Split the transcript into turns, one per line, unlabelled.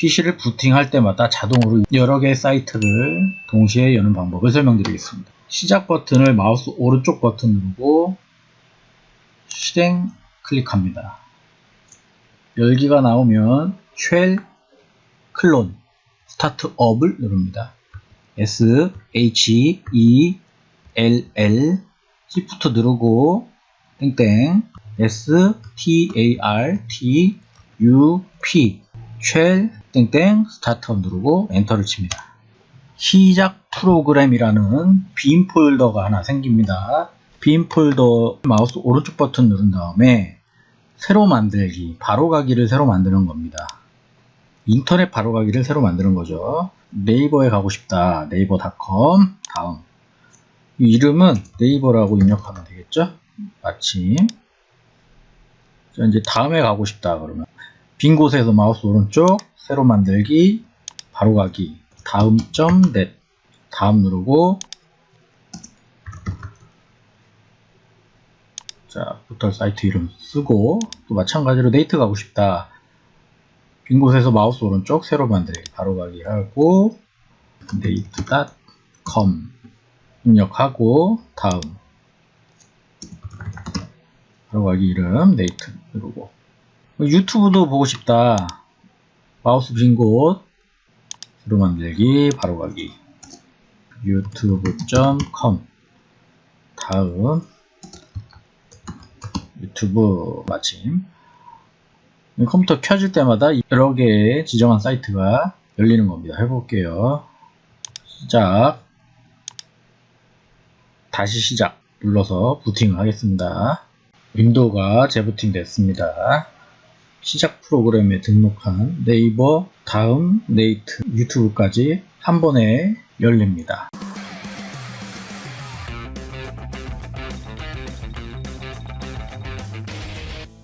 PC를 부팅할 때마다 자동으로 여러 개의 사이트를 동시에 여는 방법을 설명드리겠습니다. 시작 버튼을 마우스 오른쪽 버튼 누르고 실행 클릭합니다. 열기가 나오면 shell colon startup을 누릅니다. S H E L L Shift 누르고 땡땡 S T A R T U P shell 땡땡 startup 누르고 엔터를 칩니다. 시작 프로그램이라는 빈 폴더가 하나 생깁니다. 빈 폴더 마우스 오른쪽 버튼 누른 다음에 새로 만들기, 바로 가기를 새로 만드는 겁니다. 인터넷 바로 가기를 새로 만드는 거죠. 네이버에 가고 싶다. 네이버닷컴 다음 이 이름은 네이버라고 입력하면 되겠죠? 마침 자, 이제 다음에 가고 싶다 그러면 빈 곳에서 마우스 오른쪽 새로 만들기 바로 가기. 다음 점 net. 다음 누르고. 자 포털 사이트 이름 쓰고 또 마찬가지로 네이트 가고 싶다. 빈 곳에서 마우스 오른쪽 새로 만들기 바로 가기 하고 네이트.com. 입력하고 다음. 바로 가기 이름 네이트 누르고 유튜브도 보고 싶다 마우스 빈 곳 새로 만들기 바로 가기 유튜브.com 다음 유튜브 마침 컴퓨터 켜질 때마다 여러 개의 지정한 사이트가 열리는 겁니다. 해볼게요. 시작 다시 시작 눌러서 부팅을 하겠습니다. 윈도우가 재부팅 됐습니다. 시작 프로그램에 등록한 네이버 다음 네이트 유튜브까지 한 번에 열립니다.